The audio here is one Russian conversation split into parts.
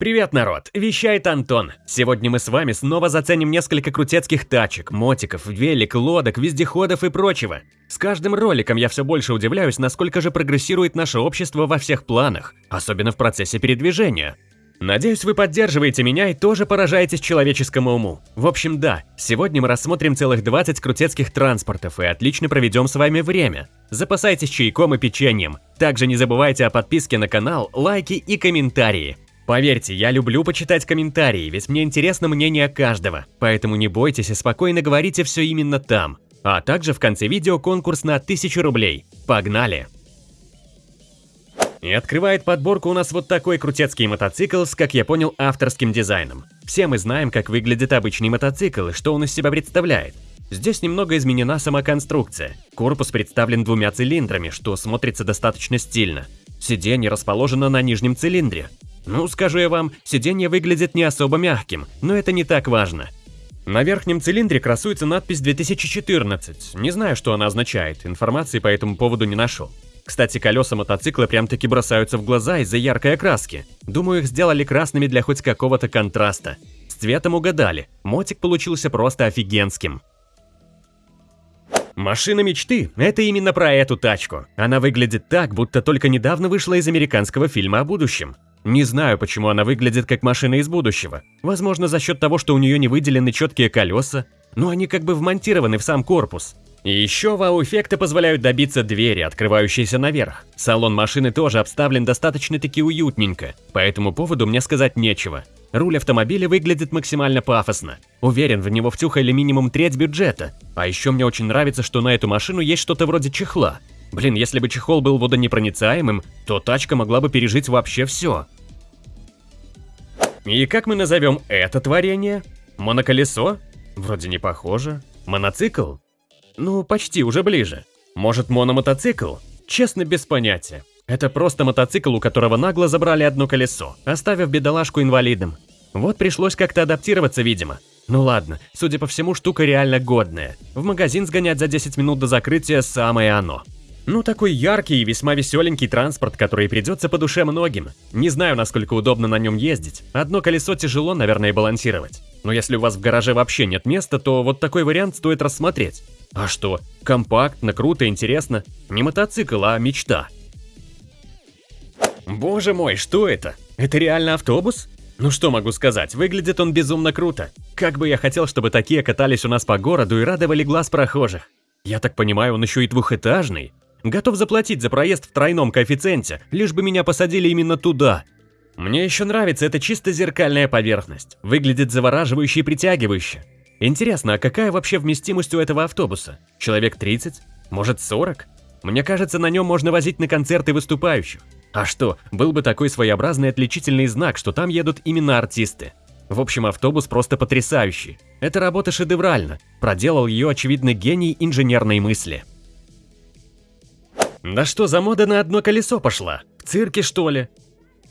Привет, народ! Вещает Антон. Сегодня мы с вами снова заценим несколько крутецких тачек, мотиков, велик, лодок, вездеходов и прочего. С каждым роликом я все больше удивляюсь, насколько же прогрессирует наше общество во всех планах, особенно в процессе передвижения. Надеюсь, вы поддерживаете меня и тоже поражаетесь человеческому уму. В общем, да, сегодня мы рассмотрим целых 20 крутецких транспортов и отлично проведем с вами время. Запасайтесь чайком и печеньем. Также не забывайте о подписке на канал, лайки и комментарии. Поверьте, я люблю почитать комментарии, ведь мне интересно мнение каждого, поэтому не бойтесь и спокойно говорите все именно там. А также в конце видео конкурс на 1000 рублей. Погнали! И открывает подборку у нас вот такой крутецкий мотоцикл с, как я понял, авторским дизайном. Все мы знаем, как выглядит обычный мотоцикл и что он из себя представляет. Здесь немного изменена сама конструкция. Корпус представлен двумя цилиндрами, что смотрится достаточно стильно. Сиденье расположено на нижнем цилиндре, ну, скажу я вам, сиденье выглядит не особо мягким, но это не так важно. На верхнем цилиндре красуется надпись 2014. Не знаю, что она означает, информации по этому поводу не нашел. Кстати, колеса мотоцикла прям-таки бросаются в глаза из-за яркой окраски. Думаю, их сделали красными для хоть какого-то контраста. С цветом угадали, мотик получился просто офигенским. Машина мечты – это именно про эту тачку. Она выглядит так, будто только недавно вышла из американского фильма о будущем. Не знаю, почему она выглядит как машина из будущего. Возможно, за счет того, что у нее не выделены четкие колеса, но они как бы вмонтированы в сам корпус. И еще вау-эффекты позволяют добиться двери, открывающейся наверх. Салон машины тоже обставлен достаточно-таки уютненько, по этому поводу мне сказать нечего. Руль автомобиля выглядит максимально пафосно. Уверен, в него втюхали минимум треть бюджета. А еще мне очень нравится, что на эту машину есть что-то вроде чехла. Блин, если бы чехол был водонепроницаемым, то тачка могла бы пережить вообще все. И как мы назовем это творение? Моноколесо? Вроде не похоже. Моноцикл? Ну, почти, уже ближе. Может, мономотоцикл? Честно, без понятия. Это просто мотоцикл, у которого нагло забрали одно колесо, оставив бедолажку инвалидом. Вот пришлось как-то адаптироваться, видимо. Ну ладно, судя по всему, штука реально годная. В магазин сгонять за 10 минут до закрытия самое оно. Ну, такой яркий и весьма веселенький транспорт, который придется по душе многим. Не знаю, насколько удобно на нем ездить. Одно колесо тяжело, наверное, балансировать. Но если у вас в гараже вообще нет места, то вот такой вариант стоит рассмотреть. А что? Компактно, круто, интересно. Не мотоцикл, а мечта. Боже мой, что это? Это реально автобус? Ну что могу сказать, выглядит он безумно круто. Как бы я хотел, чтобы такие катались у нас по городу и радовали глаз прохожих. Я так понимаю, он еще и двухэтажный. Готов заплатить за проезд в тройном коэффициенте, лишь бы меня посадили именно туда. Мне еще нравится эта чисто зеркальная поверхность. Выглядит завораживающе и притягивающе. Интересно, а какая вообще вместимость у этого автобуса? Человек 30? Может 40? Мне кажется, на нем можно возить на концерты выступающих. А что, был бы такой своеобразный отличительный знак, что там едут именно артисты. В общем, автобус просто потрясающий. Эта работа шедевральна. Проделал ее, очевидно, гений инженерной мысли. Да что за мода на одно колесо пошла? В цирке, что ли?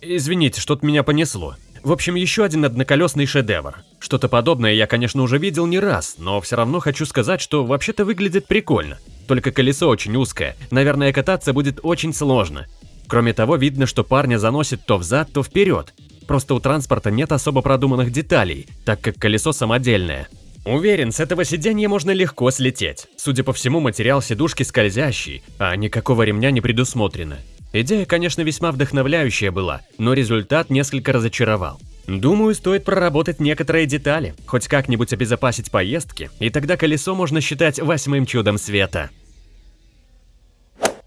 Извините, что-то меня понесло. В общем, еще один одноколесный шедевр. Что-то подобное я, конечно, уже видел не раз, но все равно хочу сказать, что вообще-то выглядит прикольно. Только колесо очень узкое, наверное, кататься будет очень сложно. Кроме того, видно, что парня заносит то взад, то вперед. Просто у транспорта нет особо продуманных деталей, так как колесо самодельное. Уверен, с этого сиденья можно легко слететь. Судя по всему, материал сидушки скользящий, а никакого ремня не предусмотрено. Идея, конечно, весьма вдохновляющая была, но результат несколько разочаровал. Думаю, стоит проработать некоторые детали, хоть как-нибудь обезопасить поездки, и тогда колесо можно считать восьмым чудом света.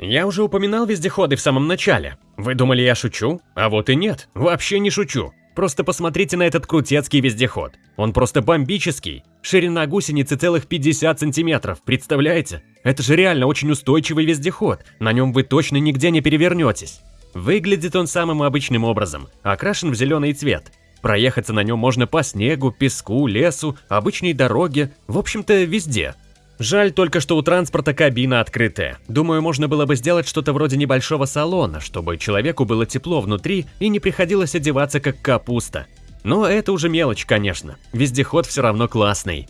Я уже упоминал вездеходы в самом начале. Вы думали, я шучу? А вот и нет, вообще не шучу. Просто посмотрите на этот крутецкий вездеход. Он просто бомбический. Ширина гусеницы целых 50 сантиметров, представляете? Это же реально очень устойчивый вездеход, на нем вы точно нигде не перевернетесь. Выглядит он самым обычным образом, окрашен в зеленый цвет. Проехаться на нем можно по снегу, песку, лесу, обычной дороге, в общем-то везде. Жаль только, что у транспорта кабина открытая. Думаю, можно было бы сделать что-то вроде небольшого салона, чтобы человеку было тепло внутри и не приходилось одеваться как капуста. Но это уже мелочь, конечно. Вездеход все равно классный.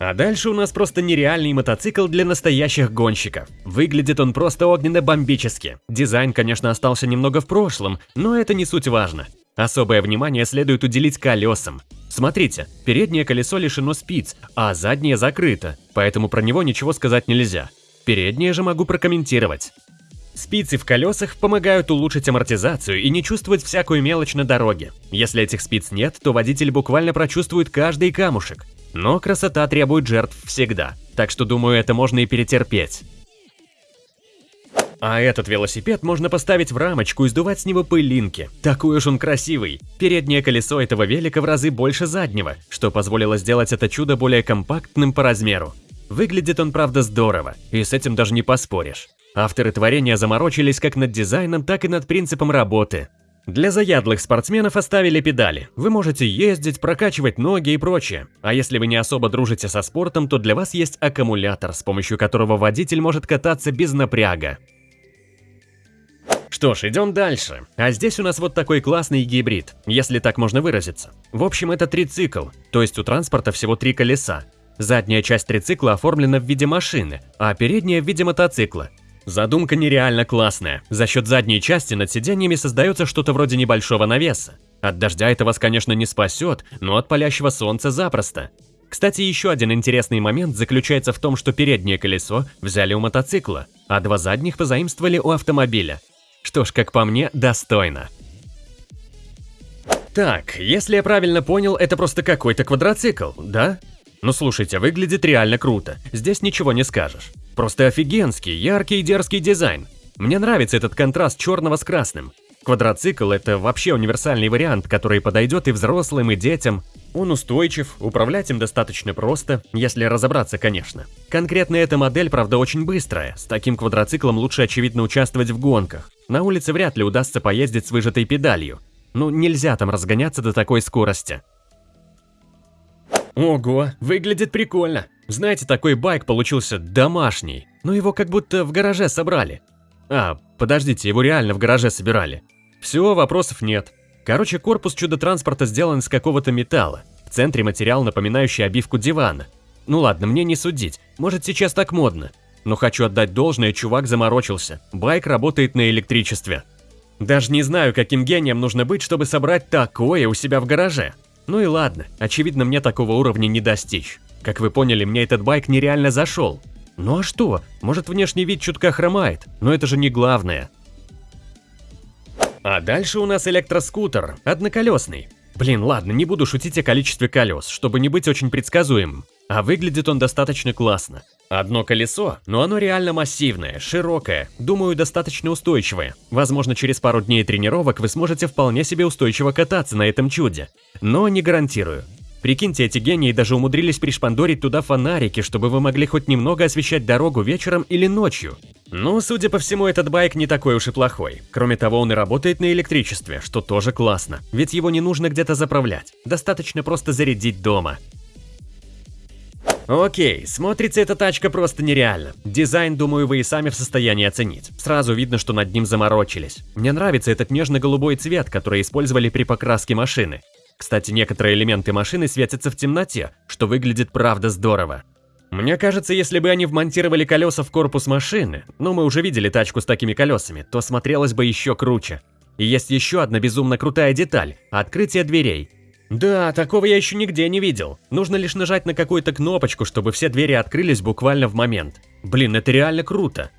А дальше у нас просто нереальный мотоцикл для настоящих гонщиков. Выглядит он просто огненно-бомбически. Дизайн, конечно, остался немного в прошлом, но это не суть важно. Особое внимание следует уделить колесам. Смотрите, переднее колесо лишено спиц, а заднее закрыто, поэтому про него ничего сказать нельзя. Переднее же могу прокомментировать. Спицы в колесах помогают улучшить амортизацию и не чувствовать всякую мелочь на дороге. Если этих спиц нет, то водитель буквально прочувствует каждый камушек. Но красота требует жертв всегда, так что думаю, это можно и перетерпеть. А этот велосипед можно поставить в рамочку и сдувать с него пылинки. Такой уж он красивый. Переднее колесо этого велика в разы больше заднего, что позволило сделать это чудо более компактным по размеру. Выглядит он, правда, здорово, и с этим даже не поспоришь. Авторы творения заморочились как над дизайном, так и над принципом работы. Для заядлых спортсменов оставили педали. Вы можете ездить, прокачивать ноги и прочее. А если вы не особо дружите со спортом, то для вас есть аккумулятор, с помощью которого водитель может кататься без напряга. Что ж, идем дальше. А здесь у нас вот такой классный гибрид, если так можно выразиться. В общем, это трицикл, то есть у транспорта всего три колеса. Задняя часть трицикла оформлена в виде машины, а передняя в виде мотоцикла. Задумка нереально классная. За счет задней части над сиденьями создается что-то вроде небольшого навеса. От дождя это вас, конечно, не спасет, но от палящего солнца запросто. Кстати, еще один интересный момент заключается в том, что переднее колесо взяли у мотоцикла, а два задних позаимствовали у автомобиля. Что ж, как по мне, достойно. Так, если я правильно понял, это просто какой-то квадроцикл, да? Ну слушайте, выглядит реально круто, здесь ничего не скажешь. Просто офигенский, яркий и дерзкий дизайн. Мне нравится этот контраст черного с красным. Квадроцикл – это вообще универсальный вариант, который подойдет и взрослым, и детям. Он устойчив, управлять им достаточно просто, если разобраться, конечно. Конкретно эта модель, правда, очень быстрая. С таким квадроциклом лучше, очевидно, участвовать в гонках. На улице вряд ли удастся поездить с выжатой педалью. Ну, нельзя там разгоняться до такой скорости. Ого, выглядит прикольно. Знаете, такой байк получился домашний, но его как будто в гараже собрали. А, подождите, его реально в гараже собирали. Все, вопросов нет. Короче, корпус чудо-транспорта сделан из какого-то металла. В центре материал, напоминающий обивку дивана. Ну ладно, мне не судить, может сейчас так модно. Но хочу отдать должное, чувак заморочился. Байк работает на электричестве. Даже не знаю, каким гением нужно быть, чтобы собрать такое у себя в гараже. Ну и ладно, очевидно, мне такого уровня не достичь. Как вы поняли, мне этот байк нереально зашел. Ну а что? Может внешний вид чутка хромает, но это же не главное. А дальше у нас электроскутер, одноколесный. Блин, ладно, не буду шутить о количестве колес, чтобы не быть очень предсказуемым. А выглядит он достаточно классно. Одно колесо, но оно реально массивное, широкое, думаю, достаточно устойчивое. Возможно, через пару дней тренировок вы сможете вполне себе устойчиво кататься на этом чуде. Но не гарантирую. Прикиньте, эти гении даже умудрились пришпандорить туда фонарики, чтобы вы могли хоть немного освещать дорогу вечером или ночью. Но, судя по всему, этот байк не такой уж и плохой. Кроме того, он и работает на электричестве, что тоже классно. Ведь его не нужно где-то заправлять. Достаточно просто зарядить дома. Окей, смотрится эта тачка просто нереально. Дизайн, думаю, вы и сами в состоянии оценить. Сразу видно, что над ним заморочились. Мне нравится этот нежно-голубой цвет, который использовали при покраске машины. Кстати, некоторые элементы машины светятся в темноте, что выглядит правда здорово. Мне кажется, если бы они вмонтировали колеса в корпус машины, ну мы уже видели тачку с такими колесами, то смотрелось бы еще круче. И есть еще одна безумно крутая деталь – открытие дверей. Да, такого я еще нигде не видел. Нужно лишь нажать на какую-то кнопочку, чтобы все двери открылись буквально в момент. Блин, это реально круто.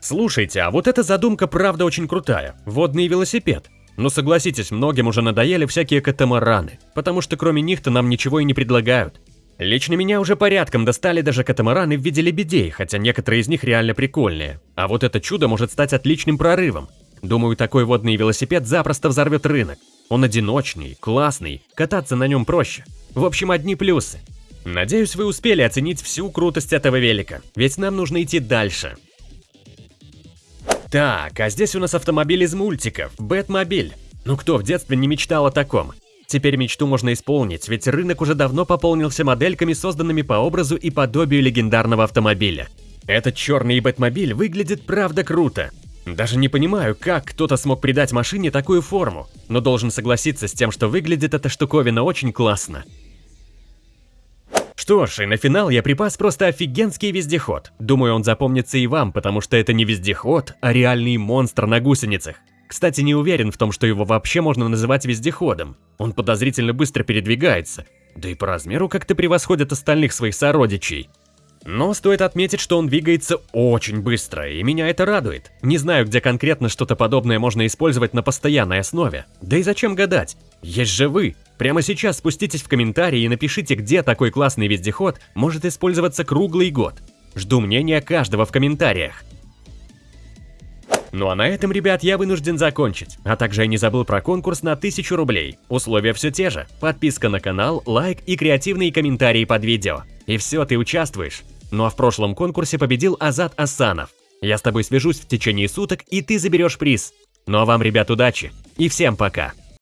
Слушайте, а вот эта задумка правда очень крутая. Водный велосипед. Но согласитесь, многим уже надоели всякие катамараны, потому что кроме них-то нам ничего и не предлагают. Лично меня уже порядком достали даже катамараны в виде лебедей, хотя некоторые из них реально прикольные. А вот это чудо может стать отличным прорывом. Думаю, такой водный велосипед запросто взорвет рынок. Он одиночный, классный, кататься на нем проще. В общем, одни плюсы. Надеюсь, вы успели оценить всю крутость этого велика, ведь нам нужно идти дальше. Так, а здесь у нас автомобиль из мультиков, Бэтмобиль. Ну кто в детстве не мечтал о таком? Теперь мечту можно исполнить, ведь рынок уже давно пополнился модельками, созданными по образу и подобию легендарного автомобиля. Этот черный Бэтмобиль выглядит правда круто. Даже не понимаю, как кто-то смог придать машине такую форму, но должен согласиться с тем, что выглядит эта штуковина очень классно. Что ж, и на финал я припас просто офигенский вездеход. Думаю, он запомнится и вам, потому что это не вездеход, а реальный монстр на гусеницах. Кстати, не уверен в том, что его вообще можно называть вездеходом. Он подозрительно быстро передвигается, да и по размеру как-то превосходит остальных своих сородичей. Но стоит отметить, что он двигается очень быстро, и меня это радует. Не знаю, где конкретно что-то подобное можно использовать на постоянной основе. Да и зачем гадать? Есть же вы! Прямо сейчас спуститесь в комментарии и напишите, где такой классный вездеход может использоваться круглый год. Жду мнения каждого в комментариях. Ну а на этом, ребят, я вынужден закончить. А также я не забыл про конкурс на 1000 рублей. Условия все те же. Подписка на канал, лайк и креативные комментарии под видео. И все, ты участвуешь. Ну а в прошлом конкурсе победил Азат Асанов. Я с тобой свяжусь в течение суток, и ты заберешь приз. Ну а вам, ребят, удачи. И всем пока.